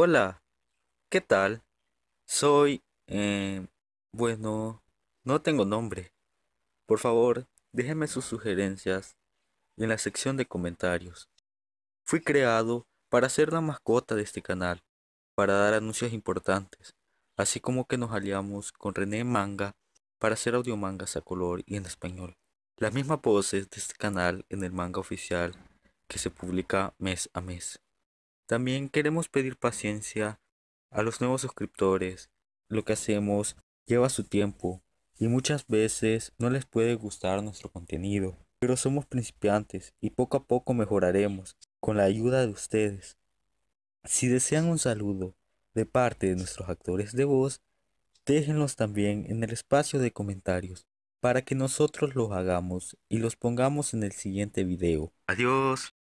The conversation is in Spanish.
Hola, ¿qué tal? Soy... eh, bueno, no tengo nombre. Por favor, déjenme sus sugerencias en la sección de comentarios. Fui creado para ser la mascota de este canal, para dar anuncios importantes, así como que nos aliamos con René Manga para hacer audiomangas a color y en español. Las mismas voces de este canal en el manga oficial que se publica mes a mes. También queremos pedir paciencia a los nuevos suscriptores. Lo que hacemos lleva su tiempo y muchas veces no les puede gustar nuestro contenido. Pero somos principiantes y poco a poco mejoraremos con la ayuda de ustedes. Si desean un saludo de parte de nuestros actores de voz, déjenlos también en el espacio de comentarios para que nosotros los hagamos y los pongamos en el siguiente video. Adiós.